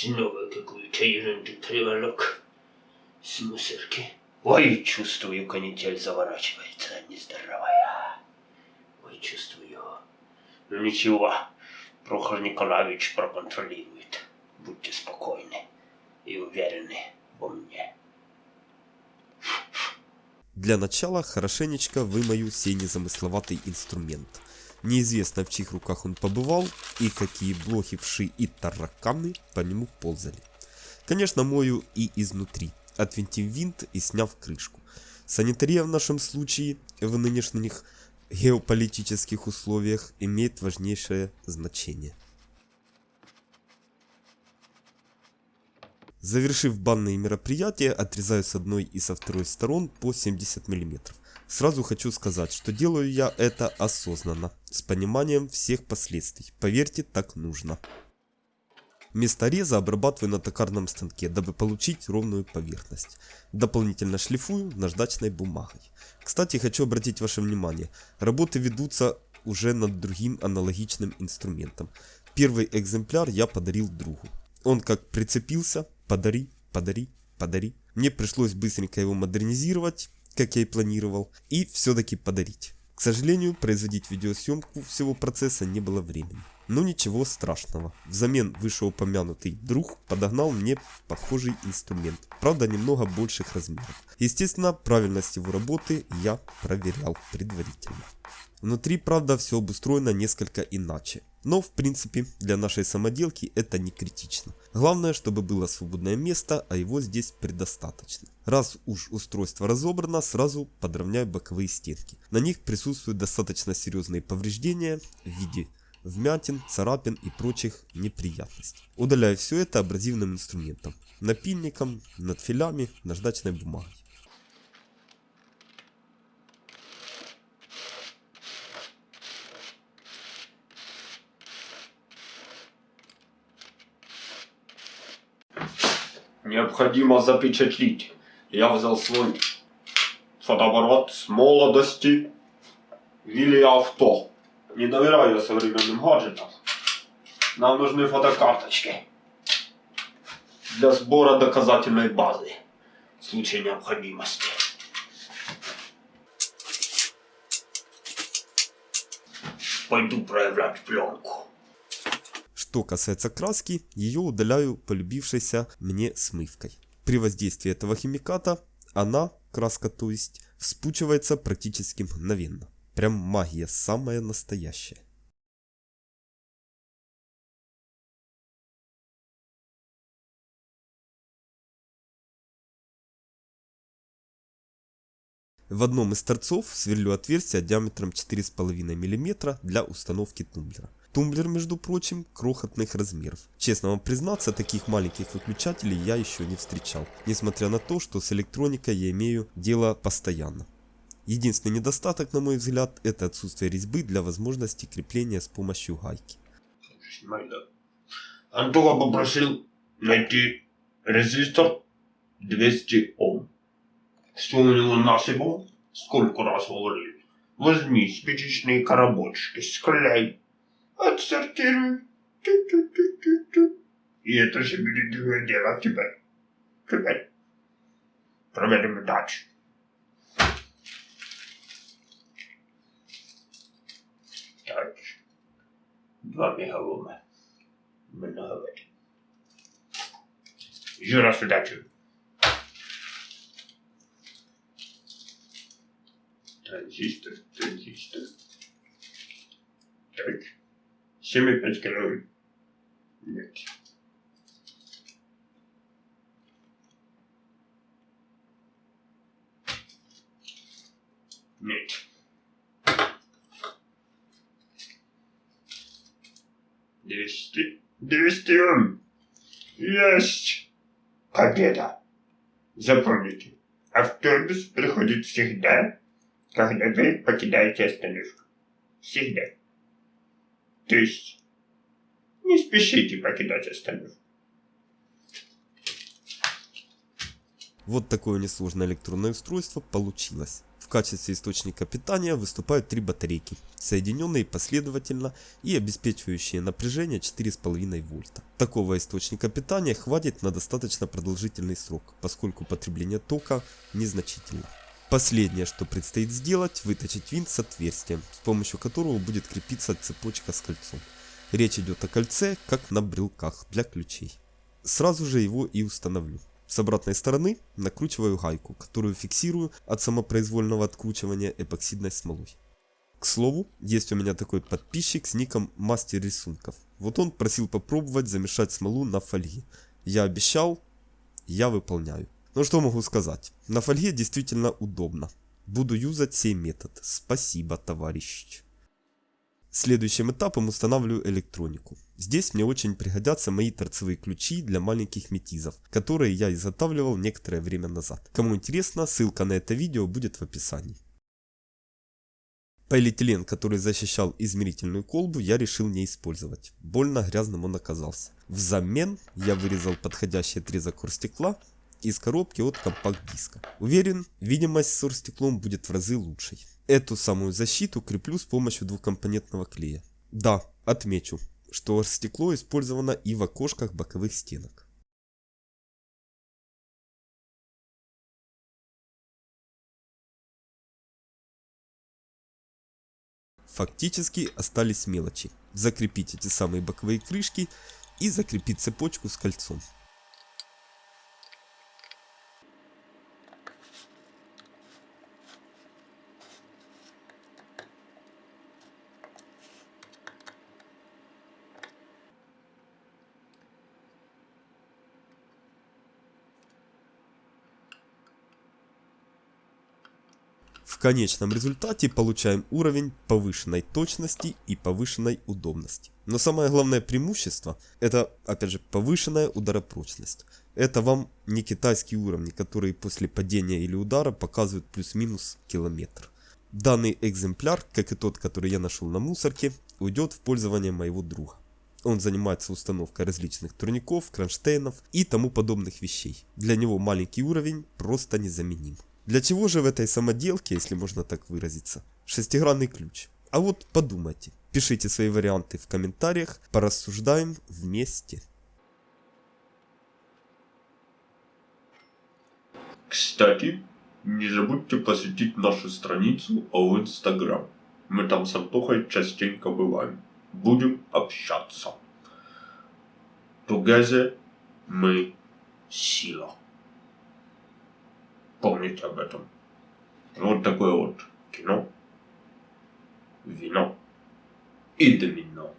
Снова какую-то ерунду приволок с мусорки. Ой, чувствую, канитель заворачивается нездоровая. Ой, чувствую. Ну ничего, Прохор Николаевич проконтролирует. Будьте спокойны и уверены во мне. Для начала хорошенечко вымою сей незамысловатый инструмент. Неизвестно в чьих руках он побывал и какие блохи, вши и тараканы по нему ползали. Конечно мою и изнутри, отвинтив винт и сняв крышку. Санитария в нашем случае в нынешних геополитических условиях имеет важнейшее значение. Завершив банные мероприятия, отрезаю с одной и со второй сторон по 70 мм. Сразу хочу сказать, что делаю я это осознанно, с пониманием всех последствий. Поверьте, так нужно. Место реза обрабатываю на токарном станке, дабы получить ровную поверхность. Дополнительно шлифую наждачной бумагой. Кстати, хочу обратить ваше внимание, работы ведутся уже над другим аналогичным инструментом. Первый экземпляр я подарил другу. Он как прицепился, подари, подари, подари. Мне пришлось быстренько его модернизировать, как я и планировал, и все-таки подарить. К сожалению, производить видеосъемку всего процесса не было времени. Но ничего страшного. Взамен вышеупомянутый друг подогнал мне похожий инструмент, правда немного больших размеров. Естественно, правильность его работы я проверял предварительно. Внутри, правда, все обустроено несколько иначе. Но, в принципе, для нашей самоделки это не критично. Главное, чтобы было свободное место, а его здесь предостаточно. Раз уж устройство разобрано, сразу подровняю боковые стенки. На них присутствуют достаточно серьезные повреждения в виде вмятин, царапин и прочих неприятностей. Удаляю все это абразивным инструментом. Напильником, надфилями, наждачной бумагой. Необходимо запечатлить. Я взял свой фотоаппарат с молодости Вилли Авто. Не доверяю современным гаджетам. Нам нужны фотокарточки для сбора доказательной базы в случае необходимости. Пойду проявлять пленку. Что касается краски, ее удаляю полюбившейся мне смывкой. При воздействии этого химиката она, краска то есть, вспучивается практически мгновенно. Прям магия, самая настоящая. В одном из торцов сверлю отверстие диаметром 4,5 мм для установки тумблера. Тумблер, между прочим, крохотных размеров. Честно вам признаться, таких маленьких выключателей я еще не встречал, несмотря на то, что с электроникой я имею дело постоянно. Единственный недостаток, на мой взгляд, это отсутствие резьбы для возможности крепления с помощью гайки. Антон попросил найти резистор 200 Ом. Что у него насыпал? Сколько раз говорили? Возьми спичечные коробочки, склей, -ту. И это же будет дело теперь. Теперь. Проверим дальше. Так. Два мегалома. Много воды. Еще раз удачи. Транзистор, транзистор. Так. 7,5 калорий. Нет. Двести. Двести ом. Есть. Победа. Запомните, автобус приходит всегда, когда вы покидаете остановку. Всегда. То есть, не спешите покидать остановку. Вот такое несложное электронное устройство получилось. В качестве источника питания выступают три батарейки, соединенные последовательно и обеспечивающие напряжение 4,5 вольта. Такого источника питания хватит на достаточно продолжительный срок, поскольку потребление тока незначительно. Последнее, что предстоит сделать, выточить винт с отверстием, с помощью которого будет крепиться цепочка с кольцом. Речь идет о кольце, как на брелках для ключей. Сразу же его и установлю. С обратной стороны накручиваю гайку, которую фиксирую от самопроизвольного откручивания эпоксидной смолой. К слову, есть у меня такой подписчик с ником Мастер Рисунков. Вот он просил попробовать замешать смолу на фольге. Я обещал, я выполняю. Ну что могу сказать, на фольге действительно удобно. Буду юзать сей метод. Спасибо, товарищ. Следующим этапом устанавливаю электронику. Здесь мне очень пригодятся мои торцевые ключи для маленьких метизов, которые я изготавливал некоторое время назад. Кому интересно, ссылка на это видео будет в описании. Полиэтилен, который защищал измерительную колбу, я решил не использовать. Больно грязным он оказался. Взамен я вырезал подходящий отрезок оргстекла из коробки от компакт-диска. Уверен, видимость с оргстеклом будет в разы лучшей. Эту самую защиту креплю с помощью двухкомпонентного клея. Да, отмечу, что стекло использовано и в окошках боковых стенок. Фактически остались мелочи. Закрепить эти самые боковые крышки и закрепить цепочку с кольцом. В конечном результате получаем уровень повышенной точности и повышенной удобности. Но самое главное преимущество это опять же повышенная ударопрочность. Это вам не китайские уровни, которые после падения или удара показывают плюс-минус километр. Данный экземпляр, как и тот, который я нашел на мусорке, уйдет в пользование моего друга. Он занимается установкой различных турников, кронштейнов и тому подобных вещей. Для него маленький уровень просто незаменим. Для чего же в этой самоделке, если можно так выразиться, шестигранный ключ? А вот подумайте. Пишите свои варианты в комментариях, порассуждаем вместе. Кстати, не забудьте посетить нашу страницу в Инстаграм. Мы там с Антохой частенько бываем. Будем общаться. Together мы сила. Помните об этом. Вот такое вот кино, вино и домино. Все.